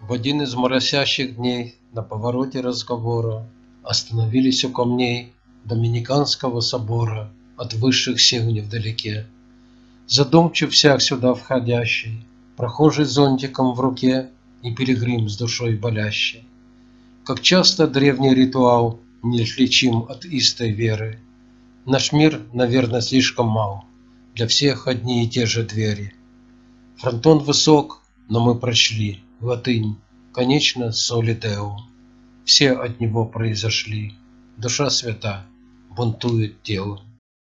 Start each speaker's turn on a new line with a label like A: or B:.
A: В один из моросящих дней на повороте разговора Остановились у камней Доминиканского собора От высших сил невдалеке. Задумчив всяк сюда входящий, Прохожий зонтиком в руке И пилигрим с душой болящий. Как часто древний ритуал Неотличим от истой веры. Наш мир, наверно, слишком мал, Для всех одни и те же двери. Фронтон высок, но мы прочли Латынь, конечно, соли Део. Все от него произошли. Душа свята, бунтует тело.